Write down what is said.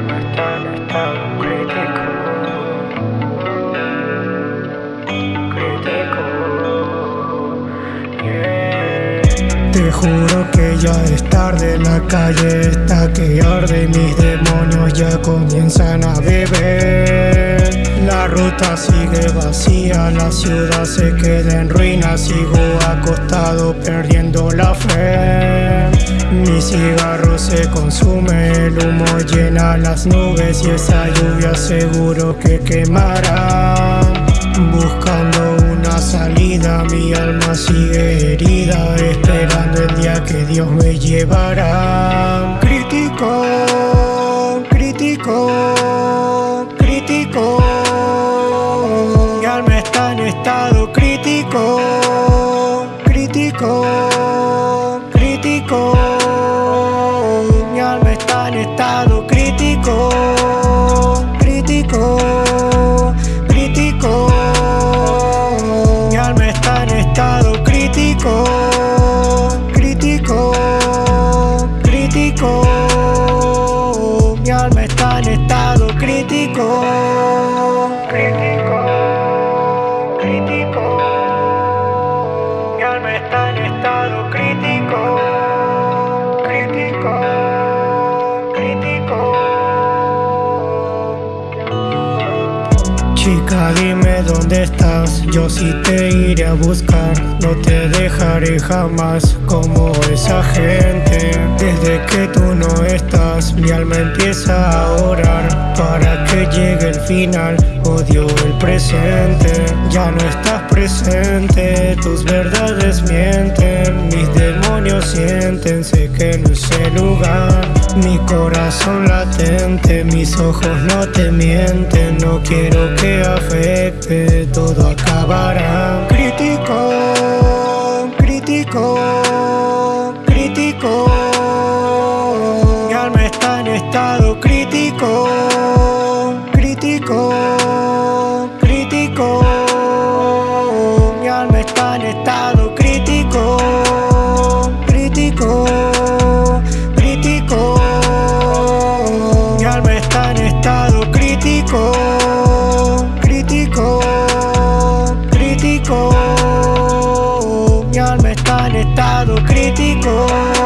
no Te juro que ya es tarde, la calle está que arde mis demonios ya comienzan a beber. La ruta sigue vacía, la ciudad se queda en ruinas, sigo acostado perdiendo la fe. Mi cigarro se consume, el humo llena las nubes Y esa lluvia seguro que quemará. Buscando una salida, mi alma sigue herida Esperando el día que Dios me llevará. Crítico, crítico, crítico Mi alma está en estado crítico, crítico Crítico, crítico. Mi alma está en estado crítico Crítico, crítico. Chica dime dónde estás, yo sí te iré a buscar. No te dejaré jamás como esa gente. Desde que tú no estás, mi alma empieza a orar Para que llegue el final, odio el presente Ya no estás presente, tus verdades mienten Mis demonios sienten, sé que no es el lugar Mi corazón latente, mis ojos no te mienten. No quiero que afecte, todo acabará crítico, crítico. Mi alma está en estado crítico, crítico, crítico. Mi alma está en estado crítico, crítico, crítico. Mi alma está en estado crítico.